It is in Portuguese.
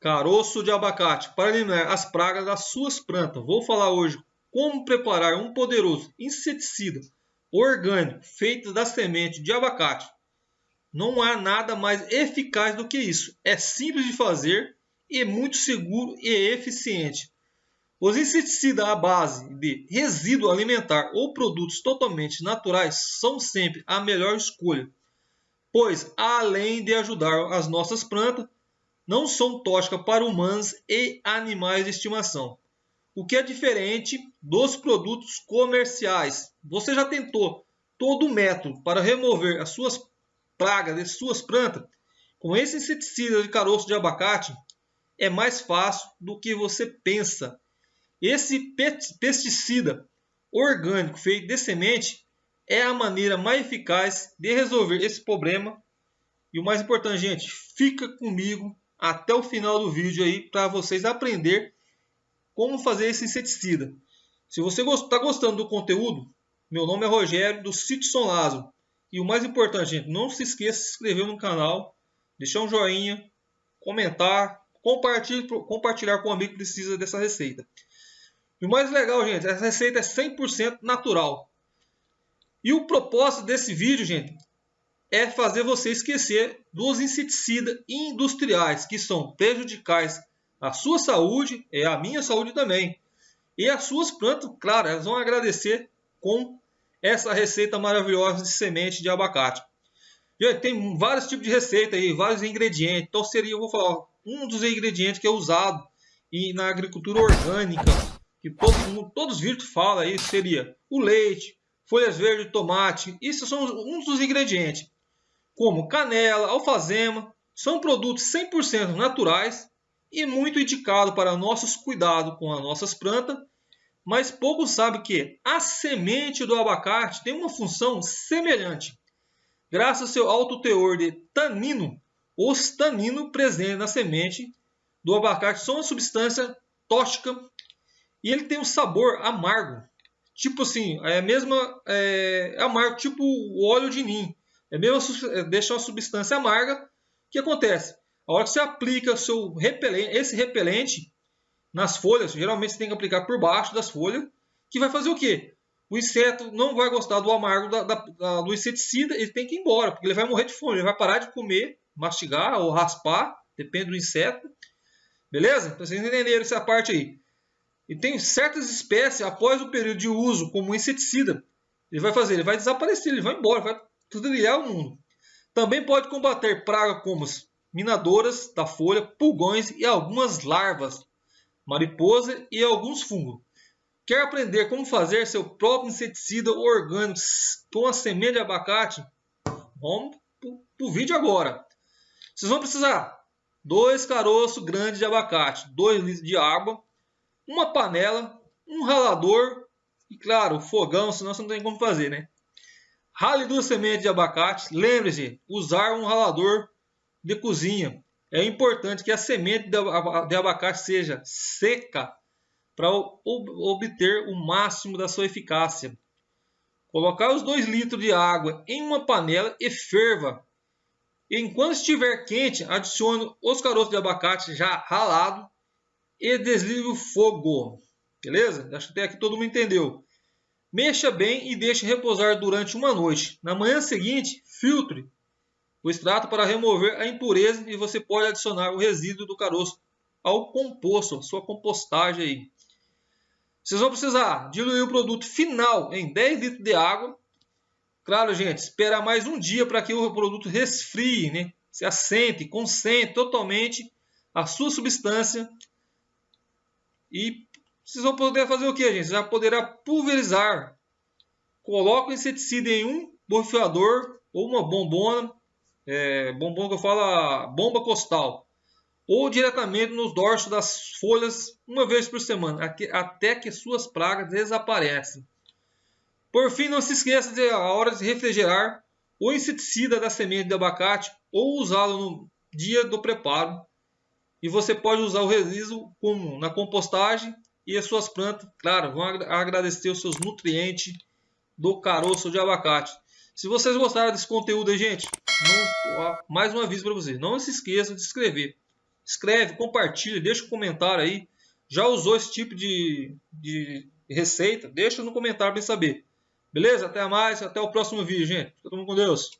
Caroço de abacate para eliminar as pragas das suas plantas. Vou falar hoje como preparar um poderoso inseticida orgânico feito da semente de abacate. Não há nada mais eficaz do que isso. É simples de fazer e muito seguro e eficiente. Os inseticidas à base de resíduo alimentar ou produtos totalmente naturais são sempre a melhor escolha, pois além de ajudar as nossas plantas, não são tóxicas para humanos e animais de estimação. O que é diferente dos produtos comerciais. Você já tentou todo o método para remover as suas pragas de suas plantas? Com esse inseticida de caroço de abacate, é mais fácil do que você pensa. Esse pesticida orgânico feito de semente é a maneira mais eficaz de resolver esse problema. E o mais importante, gente, fica comigo até o final do vídeo aí para vocês aprender como fazer esse inseticida. Se você está gostando do conteúdo, meu nome é Rogério do Sítio São Lázaro. E o mais importante, gente, não se esqueça de se inscrever no canal, deixar um joinha, comentar, compartilhar, compartilhar com um amigo que precisa dessa receita. E o mais legal, gente, essa receita é 100% natural. E o propósito desse vídeo, gente, é fazer você esquecer dos inseticidas industriais que são prejudicais à sua saúde e à minha saúde também. E as suas plantas, claro, elas vão agradecer com essa receita maravilhosa de semente de abacate. Tem vários tipos de receita aí, vários ingredientes. Então seria, eu vou falar, um dos ingredientes que é usado e na agricultura orgânica que todo mundo, todos os vídeos falam aí, seria o leite, folhas verdes, tomate. Isso são uns dos ingredientes. Como canela, alfazema, são produtos 100% naturais e muito indicados para nossos cuidados com as nossas plantas. Mas poucos sabem que a semente do abacate tem uma função semelhante. Graças ao seu alto teor de tanino, os taninos presentes na semente do abacate são uma substância tóxica e ele tem um sabor amargo. Tipo assim, é mesma é, é amargo, tipo o óleo de nim. É mesmo, é, deixa uma substância amarga. O que acontece? A hora que você aplica seu repelente, esse repelente nas folhas, geralmente você tem que aplicar por baixo das folhas, que vai fazer o quê? O inseto não vai gostar do amargo da, da, da, do inseticida, ele tem que ir embora, porque ele vai morrer de fome, ele vai parar de comer, mastigar ou raspar, depende do inseto. Beleza? Então vocês entenderam essa parte aí. E tem certas espécies, após o período de uso como inseticida, ele vai fazer, ele vai desaparecer, ele vai embora, vai trilhar o mundo. Também pode combater pragas como minadoras da folha, pulgões e algumas larvas, mariposa e alguns fungos. Quer aprender como fazer seu próprio inseticida orgânico com a semente de abacate? Vamos para o vídeo agora. Vocês vão precisar dois caroços grandes de abacate, 2 litros de água, uma panela, um ralador e, claro, fogão, senão você não tem como fazer, né? Rale duas sementes de abacate. Lembre-se, usar um ralador de cozinha. É importante que a semente de abacate seja seca para obter o máximo da sua eficácia. Colocar os 2 litros de água em uma panela e ferva. Enquanto estiver quente, adicione os caroços de abacate já ralado e desligue o fogo. Beleza? Acho que até aqui todo mundo entendeu. Mexa bem e deixe repousar durante uma noite. Na manhã seguinte, filtre o extrato para remover a impureza e você pode adicionar o resíduo do caroço ao composto, sua compostagem aí. Vocês vão precisar diluir o produto final em 10 litros de água. Claro, gente, esperar mais um dia para que o produto resfrie, né? se assente, concentre totalmente a sua substância e vocês vão poder fazer o que, gente? Você já poderá pulverizar. Coloca o inseticida em um borrifador ou uma bombona, é, bombona que eu falo, bomba costal, ou diretamente nos dorsos das folhas uma vez por semana, até que suas pragas desaparecem. Por fim, não se esqueça de a hora de refrigerar o inseticida da semente de abacate ou usá-lo no dia do preparo e você pode usar o resíduo como na compostagem e as suas plantas, claro, vão agradecer os seus nutrientes do caroço de abacate. Se vocês gostaram desse conteúdo aí, gente, não, mais um aviso para vocês. Não se esqueçam de se inscrever. escreve, compartilha, deixa um comentário aí. Já usou esse tipo de, de receita? Deixa no comentário para saber. Beleza? Até mais, até o próximo vídeo, gente. Fica todo mundo com Deus.